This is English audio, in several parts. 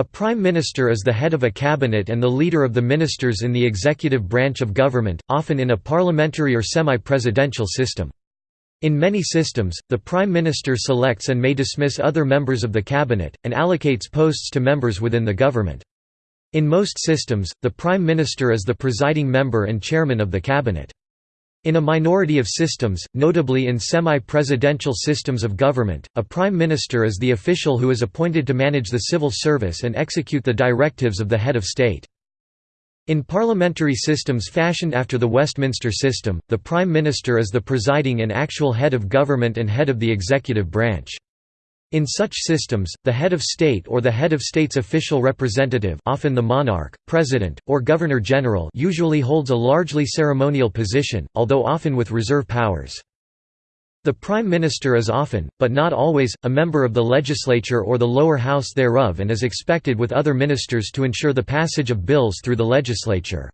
A prime minister is the head of a cabinet and the leader of the ministers in the executive branch of government, often in a parliamentary or semi-presidential system. In many systems, the prime minister selects and may dismiss other members of the cabinet, and allocates posts to members within the government. In most systems, the prime minister is the presiding member and chairman of the cabinet. In a minority of systems, notably in semi-presidential systems of government, a prime minister is the official who is appointed to manage the civil service and execute the directives of the head of state. In parliamentary systems fashioned after the Westminster system, the prime minister is the presiding and actual head of government and head of the executive branch. In such systems, the head of state or the head of state's official representative often the monarch, president, or governor-general usually holds a largely ceremonial position, although often with reserve powers. The Prime Minister is often, but not always, a member of the legislature or the lower house thereof and is expected with other ministers to ensure the passage of bills through the legislature.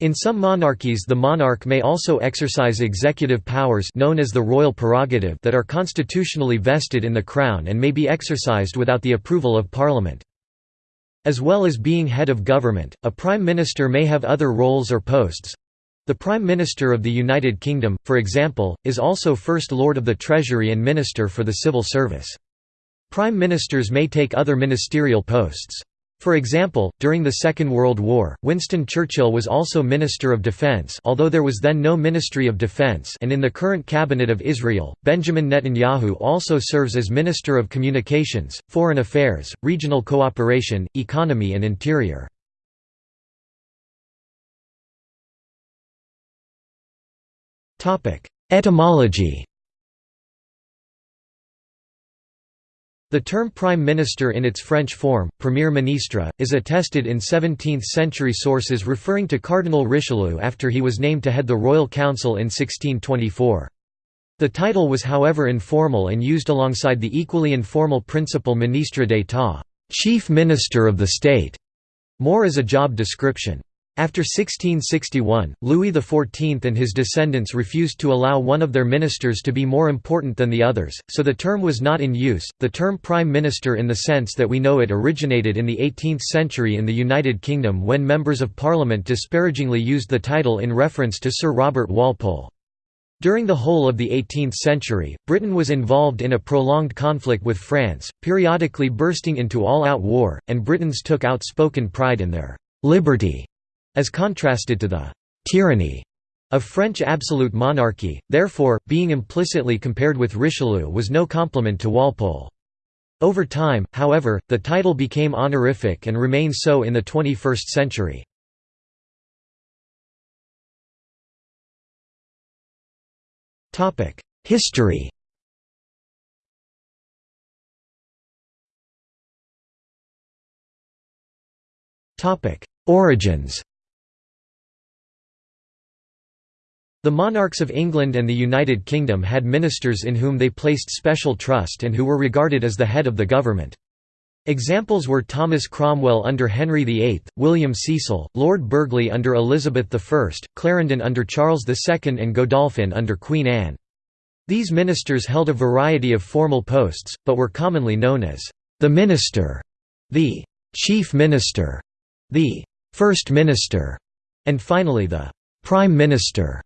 In some monarchies the monarch may also exercise executive powers known as the royal prerogative that are constitutionally vested in the crown and may be exercised without the approval of parliament. As well as being head of government, a prime minister may have other roles or posts. The Prime Minister of the United Kingdom, for example, is also First Lord of the Treasury and Minister for the Civil Service. Prime Ministers may take other ministerial posts. For example, during the Second World War, Winston Churchill was also Minister of Defense although there was then no Ministry of Defense and in the current Cabinet of Israel, Benjamin Netanyahu also serves as Minister of Communications, Foreign Affairs, Regional Cooperation, Economy and Interior. Etymology The term prime minister in its French form, premier ministre, is attested in 17th-century sources referring to Cardinal Richelieu after he was named to head the Royal Council in 1624. The title was however informal and used alongside the equally informal principal ministre d'état chief minister of the state", more as a job description. After 1661, Louis XIV and his descendants refused to allow one of their ministers to be more important than the others, so the term was not in use. The term prime minister in the sense that we know it originated in the 18th century in the United Kingdom when members of parliament disparagingly used the title in reference to Sir Robert Walpole. During the whole of the 18th century, Britain was involved in a prolonged conflict with France, periodically bursting into all-out war, and Britons took outspoken pride in their «liberty» as contrasted to the «tyranny» of French absolute monarchy, therefore, being implicitly compared with Richelieu was no compliment to Walpole. Over time, however, the title became honorific and remains so in the 21st century. History Origins The monarchs of England and the United Kingdom had ministers in whom they placed special trust and who were regarded as the head of the government. Examples were Thomas Cromwell under Henry VIII, William Cecil, Lord Burghley under Elizabeth I, Clarendon under Charles II and Godolphin under Queen Anne. These ministers held a variety of formal posts, but were commonly known as the minister, the chief minister, the first minister, and finally the prime minister.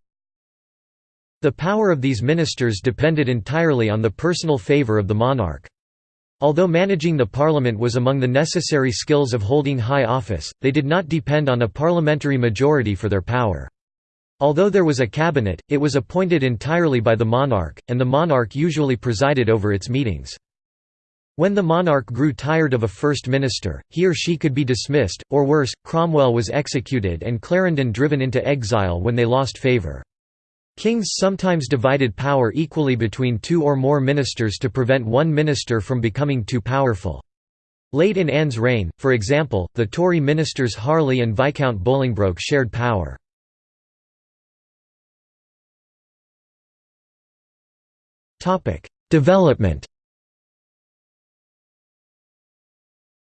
The power of these ministers depended entirely on the personal favour of the monarch. Although managing the parliament was among the necessary skills of holding high office, they did not depend on a parliamentary majority for their power. Although there was a cabinet, it was appointed entirely by the monarch, and the monarch usually presided over its meetings. When the monarch grew tired of a first minister, he or she could be dismissed, or worse, Cromwell was executed and Clarendon driven into exile when they lost favour. Kings sometimes divided power equally between two or more ministers to prevent one minister from becoming too powerful. Late in Anne's reign, for example, the Tory ministers Harley and Viscount Bolingbroke shared power. Development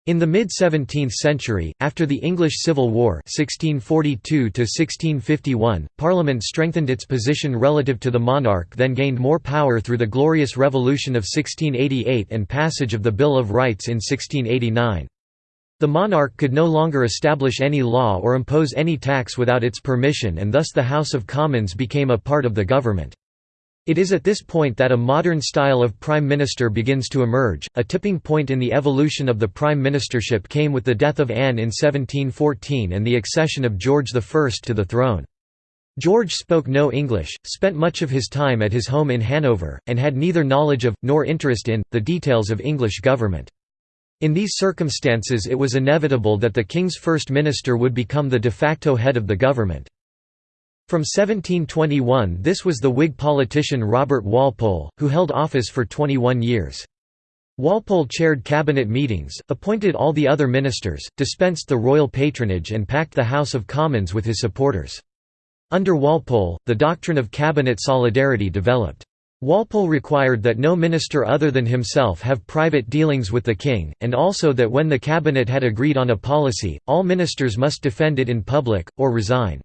In the mid-17th century, after the English Civil War 1642 Parliament strengthened its position relative to the monarch then gained more power through the Glorious Revolution of 1688 and passage of the Bill of Rights in 1689. The monarch could no longer establish any law or impose any tax without its permission and thus the House of Commons became a part of the government. It is at this point that a modern style of prime minister begins to emerge. A tipping point in the evolution of the prime ministership came with the death of Anne in 1714 and the accession of George I to the throne. George spoke no English, spent much of his time at his home in Hanover, and had neither knowledge of, nor interest in, the details of English government. In these circumstances it was inevitable that the king's first minister would become the de facto head of the government. From 1721 this was the Whig politician Robert Walpole, who held office for 21 years. Walpole chaired cabinet meetings, appointed all the other ministers, dispensed the royal patronage and packed the House of Commons with his supporters. Under Walpole, the doctrine of cabinet solidarity developed. Walpole required that no minister other than himself have private dealings with the king, and also that when the cabinet had agreed on a policy, all ministers must defend it in public, or resign.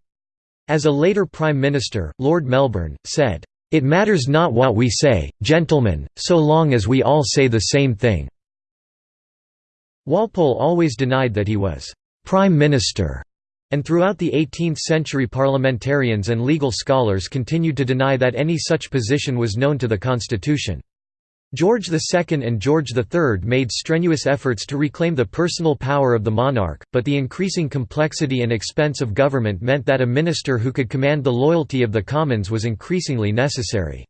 As a later Prime Minister, Lord Melbourne, said, "...it matters not what we say, gentlemen, so long as we all say the same thing." Walpole always denied that he was «Prime Minister», and throughout the 18th-century parliamentarians and legal scholars continued to deny that any such position was known to the constitution. George II and George III made strenuous efforts to reclaim the personal power of the monarch, but the increasing complexity and expense of government meant that a minister who could command the loyalty of the Commons was increasingly necessary.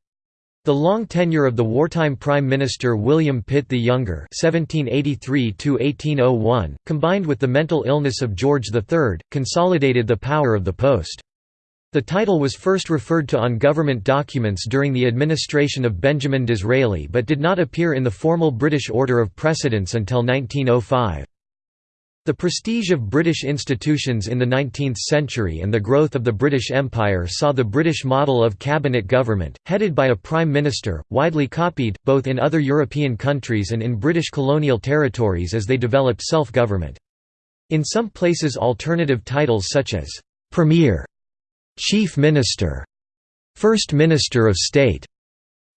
The long tenure of the wartime Prime Minister William Pitt the Younger (1783–1801), combined with the mental illness of George III, consolidated the power of the post. The title was first referred to on government documents during the administration of Benjamin Disraeli but did not appear in the formal British order of precedence until 1905. The prestige of British institutions in the 19th century and the growth of the British Empire saw the British model of cabinet government, headed by a prime minister, widely copied, both in other European countries and in British colonial territories as they developed self-government. In some places alternative titles such as «premier» Chief Minister, First Minister of State,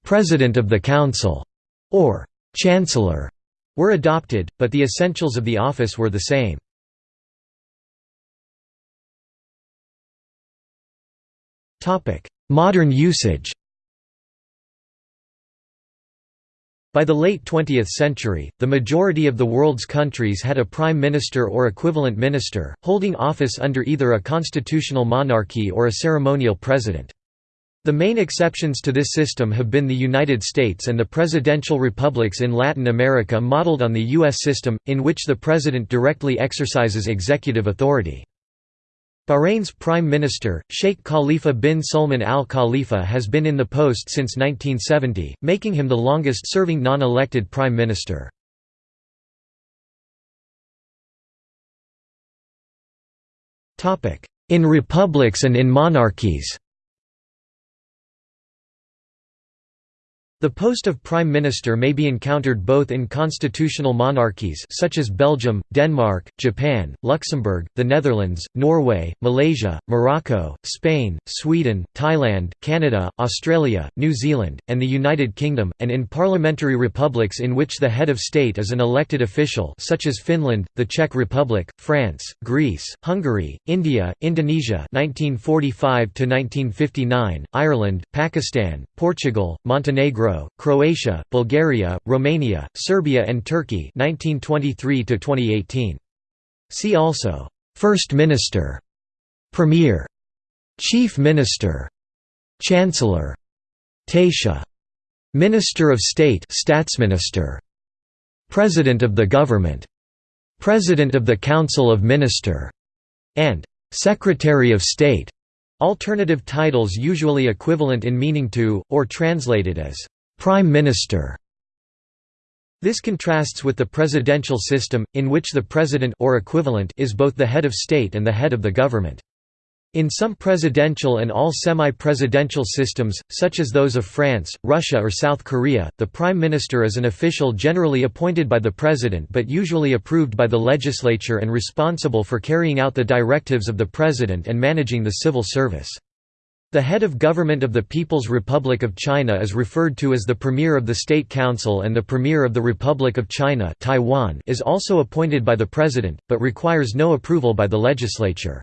President of the Council, or Chancellor were adopted, but the essentials of the office were the same. Modern usage By the late 20th century, the majority of the world's countries had a prime minister or equivalent minister, holding office under either a constitutional monarchy or a ceremonial president. The main exceptions to this system have been the United States and the presidential republics in Latin America modeled on the U.S. system, in which the president directly exercises executive authority. Bahrain's Prime Minister, Sheikh Khalifa bin Salman al Khalifa has been in the post since 1970, making him the longest-serving non-elected Prime Minister. In republics and in monarchies The post of prime minister may be encountered both in constitutional monarchies such as Belgium, Denmark, Japan, Luxembourg, the Netherlands, Norway, Malaysia, Morocco, Spain, Sweden, Thailand, Canada, Australia, New Zealand, and the United Kingdom, and in parliamentary republics in which the head of state is an elected official such as Finland, the Czech Republic, France, Greece, Hungary, India, Indonesia 1945 Ireland, Pakistan, Portugal, Montenegro Croatia, Bulgaria, Romania, Serbia and Turkey 1923 to 2018. See also First Minister, Premier, Chief Minister, Chancellor, Taoiseach, Minister of State, Staatsminister, President of the Government, President of the Council of Minister, and Secretary of State. Alternative titles usually equivalent in meaning to, or translated as Prime Minister this contrasts with the presidential system, in which the president or equivalent is both the head of state and the head of the government. In some presidential and all semi-presidential systems, such as those of France, Russia or South Korea, the prime minister is an official generally appointed by the president but usually approved by the legislature and responsible for carrying out the directives of the president and managing the civil service. The head of government of the People's Republic of China is referred to as the Premier of the State Council and the Premier of the Republic of China Taiwan is also appointed by the President, but requires no approval by the legislature.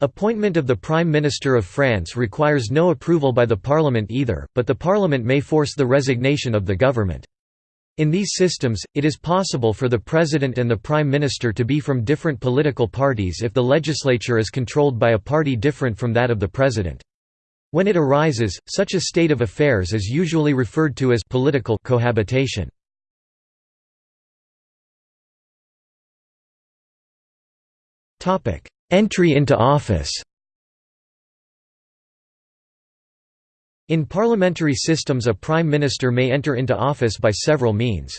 Appointment of the Prime Minister of France requires no approval by the Parliament either, but the Parliament may force the resignation of the government. In these systems, it is possible for the President and the Prime Minister to be from different political parties if the legislature is controlled by a party different from that of the President. When it arises, such a state of affairs is usually referred to as political cohabitation. Entry into office In parliamentary systems a prime minister may enter into office by several means.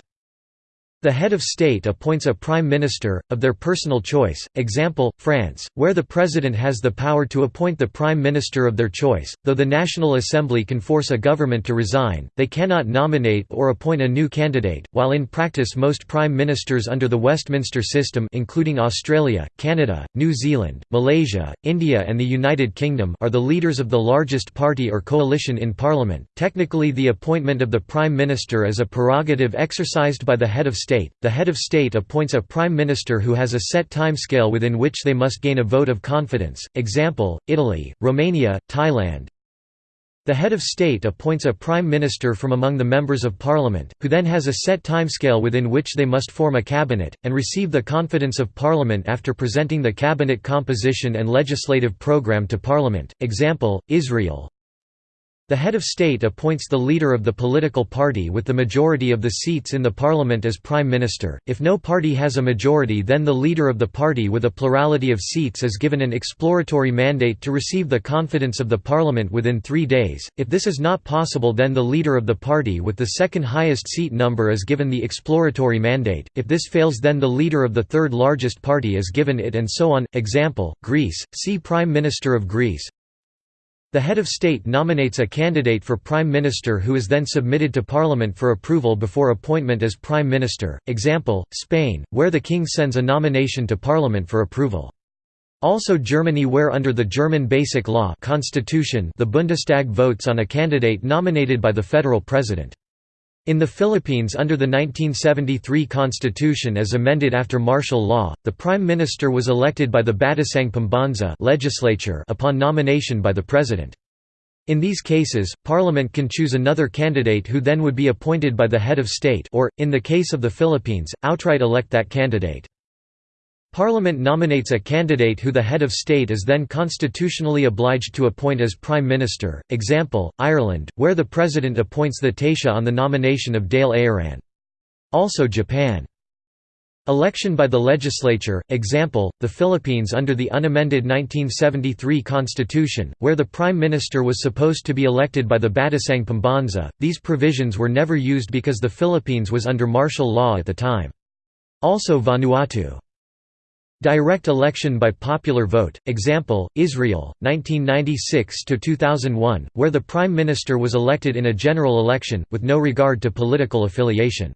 The head of state appoints a prime minister, of their personal choice, example, France, where the president has the power to appoint the prime minister of their choice, though the National Assembly can force a government to resign, they cannot nominate or appoint a new candidate, while in practice most prime ministers under the Westminster system including Australia, Canada, New Zealand, Malaysia, India and the United Kingdom are the leaders of the largest party or coalition in parliament. Technically the appointment of the prime minister is a prerogative exercised by the head of state state, the head of state appoints a prime minister who has a set timescale within which they must gain a vote of confidence example, Italy, Romania, Thailand. The head of state appoints a prime minister from among the members of parliament, who then has a set timescale within which they must form a cabinet, and receive the confidence of parliament after presenting the cabinet composition and legislative program to parliament. Example, Israel, the head of state appoints the leader of the political party with the majority of the seats in the parliament as prime minister. If no party has a majority, then the leader of the party with a plurality of seats is given an exploratory mandate to receive the confidence of the parliament within three days. If this is not possible, then the leader of the party with the second highest seat number is given the exploratory mandate. If this fails, then the leader of the third largest party is given it, and so on. Example Greece, see Prime Minister of Greece. The head of state nominates a candidate for prime minister who is then submitted to parliament for approval before appointment as prime minister. Example: Spain, where the king sends a nomination to parliament for approval. Also Germany where under the German Basic Law constitution the Bundestag votes on a candidate nominated by the federal president. In the Philippines under the 1973 constitution as amended after martial law, the prime minister was elected by the Batasang Pambansa legislature upon nomination by the president. In these cases, parliament can choose another candidate who then would be appointed by the head of state or, in the case of the Philippines, outright elect that candidate. Parliament nominates a candidate who the head of state is then constitutionally obliged to appoint as prime minister. Example: Ireland, where the president appoints the Taoiseach on the nomination of Dáil Éireann. Also Japan. Election by the legislature, example, the Philippines under the unamended 1973 constitution, where the prime minister was supposed to be elected by the Batasang Pambansa. These provisions were never used because the Philippines was under martial law at the time. Also Vanuatu. Direct election by popular vote, example, Israel, 1996–2001, where the Prime Minister was elected in a general election, with no regard to political affiliation.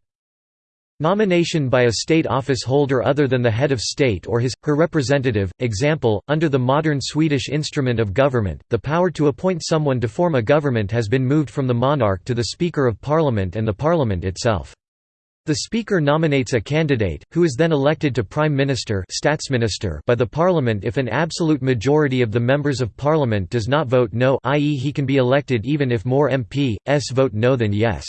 Nomination by a state office holder other than the head of state or his, her representative, example, under the modern Swedish instrument of government, the power to appoint someone to form a government has been moved from the monarch to the Speaker of Parliament and the Parliament itself. The Speaker nominates a candidate, who is then elected to Prime Minister by the Parliament if an absolute majority of the members of Parliament does not vote no i.e. he can be elected even if more MPs vote no than yes.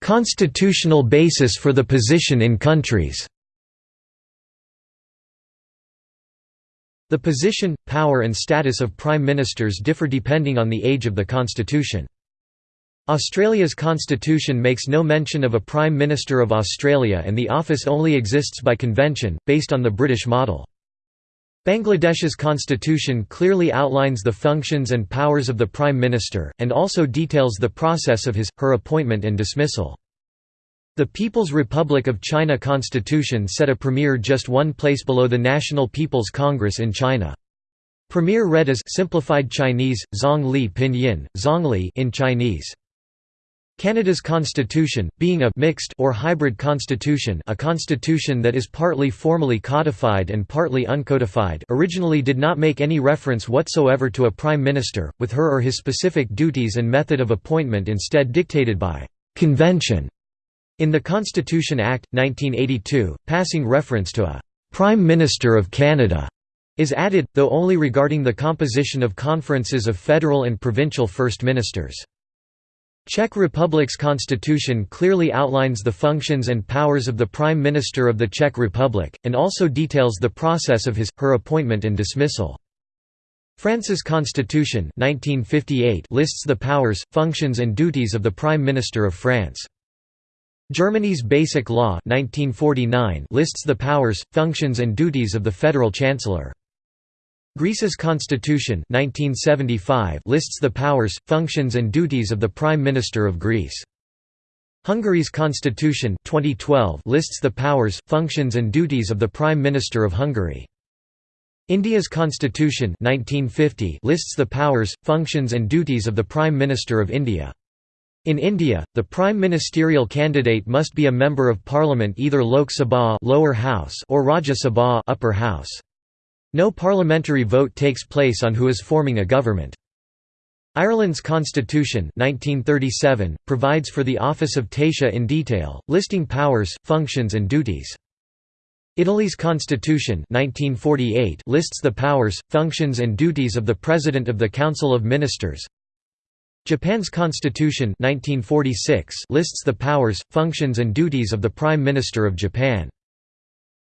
Constitutional basis for the position in countries The position, power and status of prime ministers differ depending on the age of the constitution. Australia's constitution makes no mention of a Prime Minister of Australia and the office only exists by convention, based on the British model. Bangladesh's constitution clearly outlines the functions and powers of the Prime Minister, and also details the process of his, her appointment and dismissal. The People's Republic of China constitution set a premier just one place below the National People's Congress in China. Premier read as simplified Chinese, Zhongli pinyin, Zhongli in Chinese. Canada's constitution, being a mixed or hybrid constitution a constitution that is partly formally codified and partly uncodified originally did not make any reference whatsoever to a prime minister, with her or his specific duties and method of appointment instead dictated by «convention». In the Constitution Act, 1982, passing reference to a «Prime Minister of Canada» is added, though only regarding the composition of conferences of federal and provincial first ministers. Czech Republic's constitution clearly outlines the functions and powers of the Prime Minister of the Czech Republic, and also details the process of his, her appointment and dismissal. France's constitution 1958 lists the powers, functions and duties of the Prime Minister of France. Germany's Basic Law 1949 lists the powers, functions and duties of the Federal Chancellor. Greece's constitution 1975 lists the powers, functions and duties of the Prime Minister of Greece. Hungary's constitution 2012 lists the powers, functions and duties of the Prime Minister of Hungary. India's constitution 1950 lists the powers, functions and duties of the Prime Minister of India. In India, the prime ministerial candidate must be a member of parliament either Lok Sabha lower house or Rajya Sabha upper house. No parliamentary vote takes place on who is forming a government. Ireland's constitution 1937, provides for the office of Taoiseach in detail, listing powers, functions and duties. Italy's constitution 1948 lists the powers, functions and duties of the President of the Council of Ministers. Japan's constitution 1946 lists the powers, functions and duties of the Prime Minister of Japan.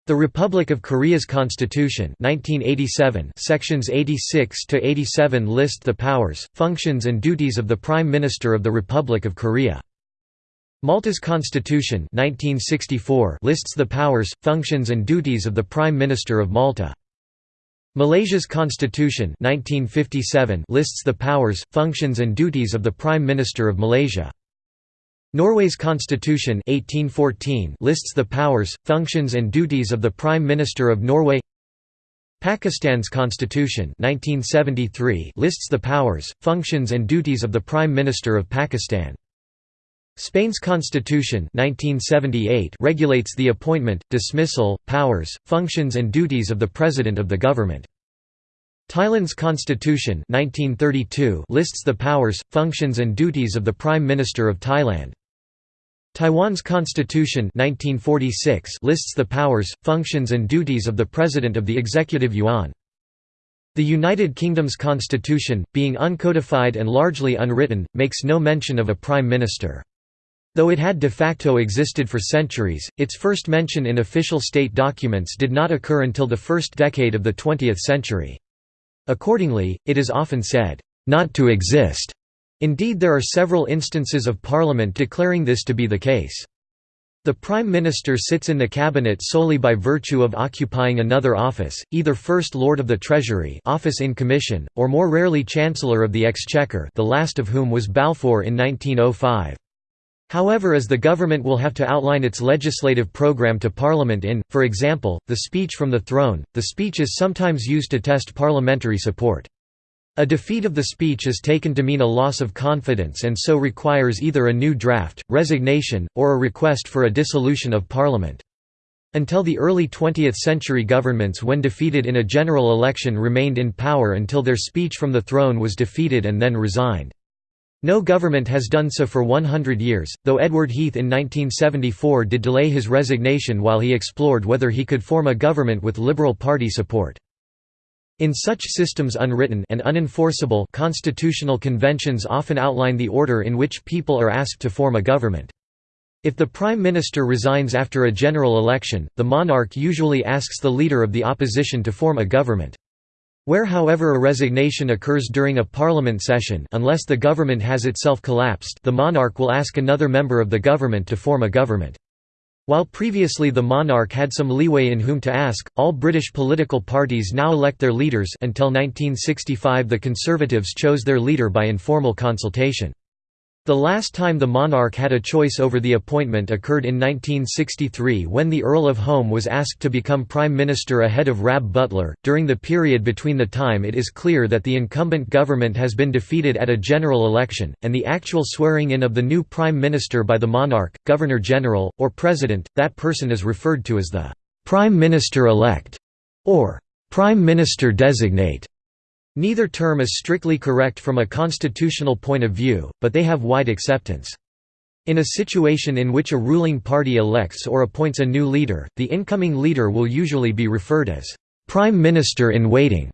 The Republic of Korea's Constitution 1987 sections 86 to 87 list the powers, functions and duties of the Prime Minister of the Republic of Korea. Malta's Constitution 1964 lists the powers, functions and duties of the Prime Minister of Malta. Malaysia's Constitution 1957 lists the powers, functions and duties of the Prime Minister of Malaysia. Norway's constitution 1814 lists the powers, functions and duties of the Prime Minister of Norway Pakistan's constitution 1973 lists the powers, functions and duties of the Prime Minister of Pakistan. Spain's constitution 1978 regulates the appointment, dismissal, powers, functions and duties of the President of the government. Thailand's constitution 1932 lists the powers, functions and duties of the Prime Minister of Thailand. Taiwan's constitution 1946 lists the powers, functions and duties of the President of the Executive Yuan. The United Kingdom's constitution, being uncodified and largely unwritten, makes no mention of a prime minister. Though it had de facto existed for centuries, its first mention in official state documents did not occur until the first decade of the 20th century. Accordingly, it is often said, "...not to exist." Indeed there are several instances of Parliament declaring this to be the case. The Prime Minister sits in the Cabinet solely by virtue of occupying another office, either First Lord of the Treasury office in commission, or more rarely Chancellor of the Exchequer the last of whom was Balfour in 1905. However as the government will have to outline its legislative program to Parliament in, for example, the speech from the throne, the speech is sometimes used to test parliamentary support. A defeat of the speech is taken to mean a loss of confidence and so requires either a new draft, resignation, or a request for a dissolution of parliament. Until the early 20th century governments when defeated in a general election remained in power until their speech from the throne was defeated and then resigned. No government has done so for 100 years, though Edward Heath in 1974 did delay his resignation while he explored whether he could form a government with Liberal Party support. In such systems unwritten and unenforceable constitutional conventions often outline the order in which people are asked to form a government. If the prime minister resigns after a general election, the monarch usually asks the leader of the opposition to form a government. Where however a resignation occurs during a parliament session unless the government has itself collapsed the monarch will ask another member of the government to form a government. While previously the monarch had some leeway in whom to ask, all British political parties now elect their leaders until 1965 the Conservatives chose their leader by informal consultation. The last time the monarch had a choice over the appointment occurred in 1963 when the Earl of Home was asked to become Prime Minister ahead of Rab Butler. During the period between the time it is clear that the incumbent government has been defeated at a general election, and the actual swearing in of the new Prime Minister by the monarch, Governor General, or President, that person is referred to as the Prime Minister elect or Prime Minister designate. Neither term is strictly correct from a constitutional point of view, but they have wide acceptance. In a situation in which a ruling party elects or appoints a new leader, the incoming leader will usually be referred as Prime Minister in waiting.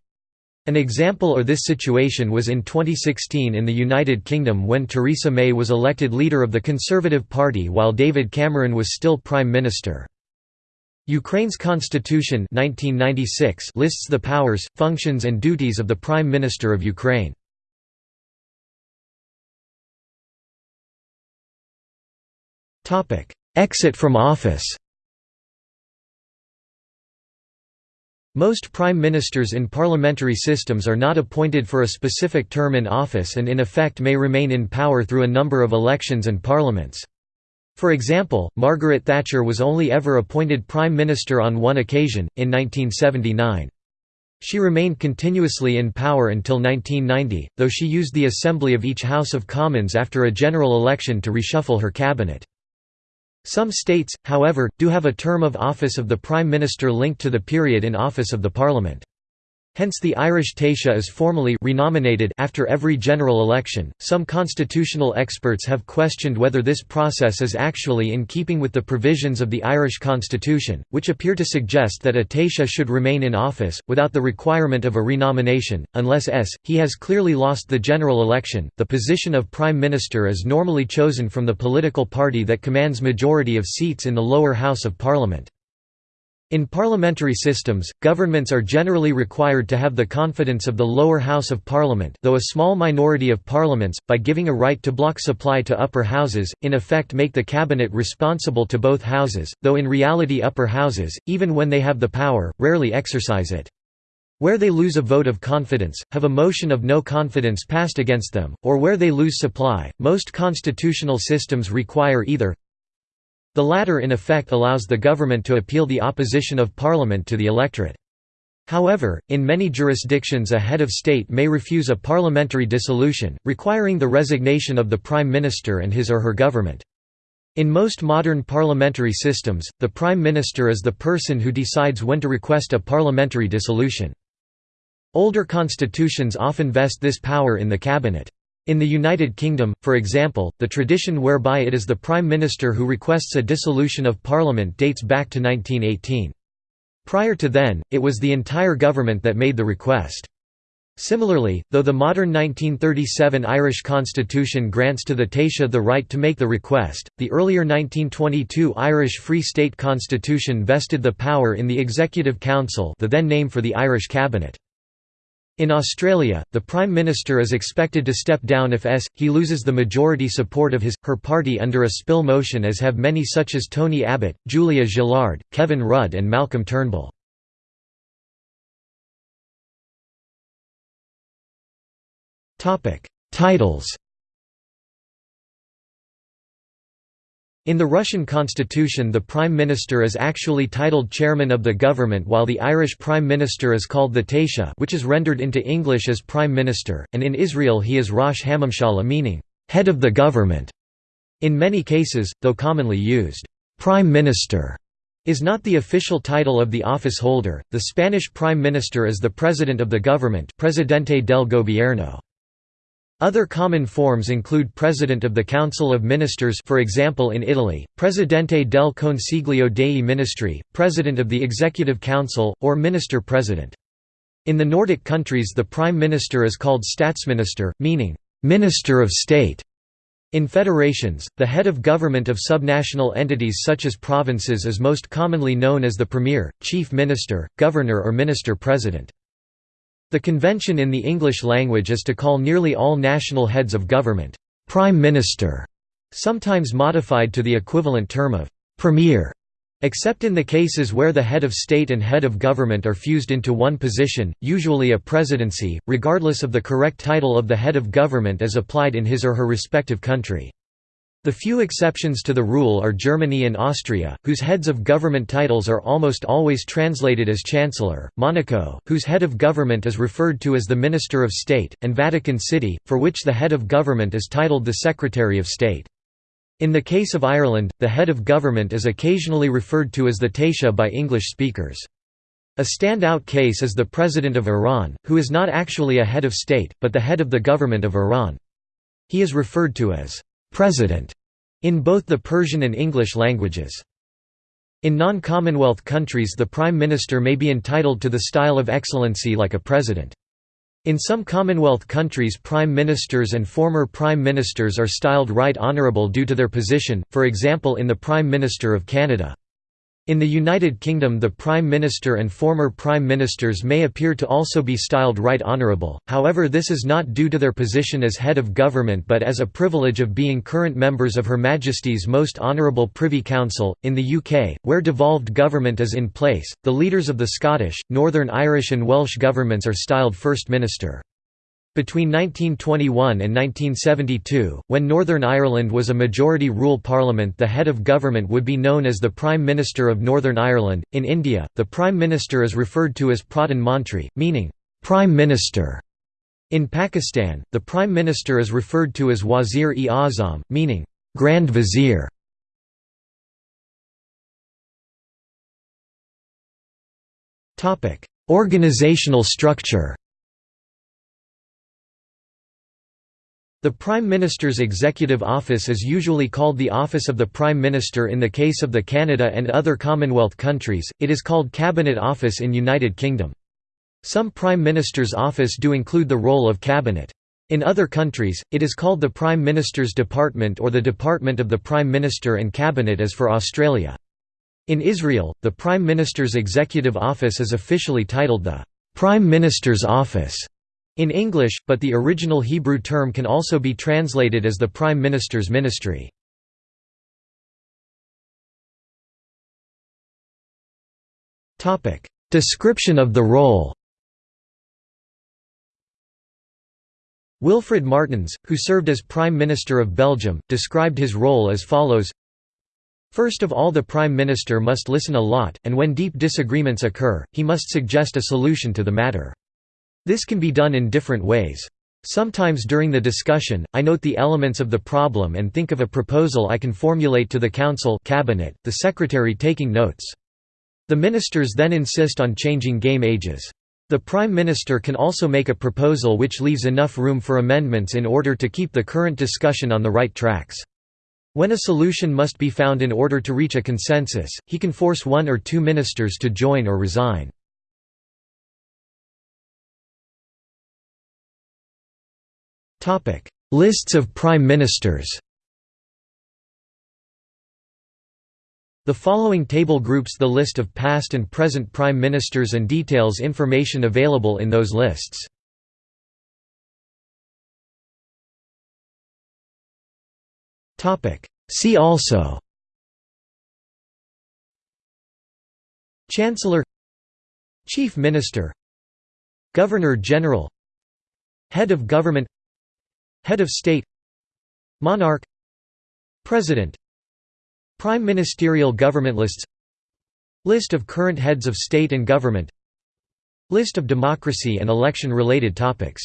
An example of this situation was in 2016 in the United Kingdom when Theresa May was elected leader of the Conservative Party while David Cameron was still Prime Minister. Ukraine's constitution 1996 lists the powers, functions and duties of the Prime Minister of Ukraine. Exit from office Most prime ministers in parliamentary systems are not appointed for a specific term in office and in effect may remain in power through a number of elections and parliaments. For example, Margaret Thatcher was only ever appointed Prime Minister on one occasion, in 1979. She remained continuously in power until 1990, though she used the assembly of each House of Commons after a general election to reshuffle her cabinet. Some states, however, do have a term of office of the Prime Minister linked to the period in office of the Parliament. Hence the Irish Taoiseach is formally renominated after every general election. Some constitutional experts have questioned whether this process is actually in keeping with the provisions of the Irish constitution, which appear to suggest that a Taoiseach should remain in office, without the requirement of a renomination, unless s. he has clearly lost the general election. The position of Prime Minister is normally chosen from the political party that commands majority of seats in the lower house of Parliament. In parliamentary systems, governments are generally required to have the confidence of the lower house of parliament though a small minority of parliaments, by giving a right to block supply to upper houses, in effect make the cabinet responsible to both houses, though in reality upper houses, even when they have the power, rarely exercise it. Where they lose a vote of confidence, have a motion of no confidence passed against them, or where they lose supply, most constitutional systems require either the latter in effect allows the government to appeal the opposition of parliament to the electorate. However, in many jurisdictions a head of state may refuse a parliamentary dissolution, requiring the resignation of the prime minister and his or her government. In most modern parliamentary systems, the prime minister is the person who decides when to request a parliamentary dissolution. Older constitutions often vest this power in the cabinet. In the United Kingdom, for example, the tradition whereby it is the Prime Minister who requests a dissolution of Parliament dates back to 1918. Prior to then, it was the entire government that made the request. Similarly, though the modern 1937 Irish constitution grants to the Taoiseach the right to make the request, the earlier 1922 Irish Free State constitution vested the power in the Executive Council the then name for the Irish Cabinet. In Australia, the Prime Minister is expected to step down if s. he loses the majority support of his, her party under a spill motion as have many such as Tony Abbott, Julia Gillard, Kevin Rudd and Malcolm Turnbull. Titles In the Russian constitution the Prime Minister is actually titled Chairman of the Government while the Irish Prime Minister is called the Taoiseach which is rendered into English as Prime Minister, and in Israel he is Rosh HaMemshala meaning, head of the government. In many cases, though commonly used, Prime Minister is not the official title of the office holder. The Spanish Prime Minister is the President of the government Presidente del Gobierno. Other common forms include President of the Council of Ministers for example in Italy, Presidente del Consiglio dei Ministri, President of the Executive Council, or Minister-President. In the Nordic countries the Prime Minister is called Statsminister, meaning, "...minister of state". In federations, the head of government of subnational entities such as provinces is most commonly known as the Premier, Chief Minister, Governor or Minister-President. The convention in the English language is to call nearly all national heads of government, "'Prime Minister", sometimes modified to the equivalent term of "'Premier". Except in the cases where the head of state and head of government are fused into one position, usually a presidency, regardless of the correct title of the head of government as applied in his or her respective country. The few exceptions to the rule are Germany and Austria, whose heads of government titles are almost always translated as chancellor, Monaco, whose head of government is referred to as the Minister of State, and Vatican City, for which the head of government is titled the Secretary of State. In the case of Ireland, the head of government is occasionally referred to as the Taoiseach by English speakers. A standout case is the President of Iran, who is not actually a head of state, but the head of the government of Iran. He is referred to as «president» in both the Persian and English languages. In non-Commonwealth countries the Prime Minister may be entitled to the style of excellency like a president. In some Commonwealth countries prime ministers and former prime ministers are styled Right Honourable due to their position, for example in the Prime Minister of Canada. In the United Kingdom the Prime Minister and former Prime Ministers may appear to also be styled Right Honourable, however this is not due to their position as head of government but as a privilege of being current members of Her Majesty's Most Honourable Privy Council. In the UK, where devolved government is in place, the leaders of the Scottish, Northern Irish and Welsh governments are styled First Minister. Between 1921 and 1972, when Northern Ireland was a majority rule parliament, the head of government would be known as the Prime Minister of Northern Ireland. In India, the Prime Minister is referred to as Pradhan Mantri, meaning Prime Minister. In Pakistan, the Prime Minister is referred to as Wazir-e-Azam, meaning Grand Vizier. Organizational structure The Prime Minister's executive office is usually called the Office of the Prime Minister in the case of the Canada and other Commonwealth countries, it is called Cabinet Office in United Kingdom. Some Prime Minister's office do include the role of cabinet. In other countries, it is called the Prime Minister's Department or the Department of the Prime Minister and Cabinet as for Australia. In Israel, the Prime Minister's executive office is officially titled the Prime Minister's Office in English, but the original Hebrew term can also be translated as the Prime Minister's Ministry. Description of the role Wilfrid Martens, who served as Prime Minister of Belgium, described his role as follows First of all the Prime Minister must listen a lot, and when deep disagreements occur, he must suggest a solution to the matter. This can be done in different ways. Sometimes during the discussion, I note the elements of the problem and think of a proposal I can formulate to the Council cabinet, the Secretary taking notes. The ministers then insist on changing game ages. The Prime Minister can also make a proposal which leaves enough room for amendments in order to keep the current discussion on the right tracks. When a solution must be found in order to reach a consensus, he can force one or two ministers to join or resign. Lists of prime ministers The following table groups the list of past and present prime ministers and details information available in those lists. Topic: See also Chancellor Chief Minister Governor-General Head of Government Head of State. Monarch. President. Prime Ministerial Government Lists. List of current heads of state and government. List of democracy and election-related topics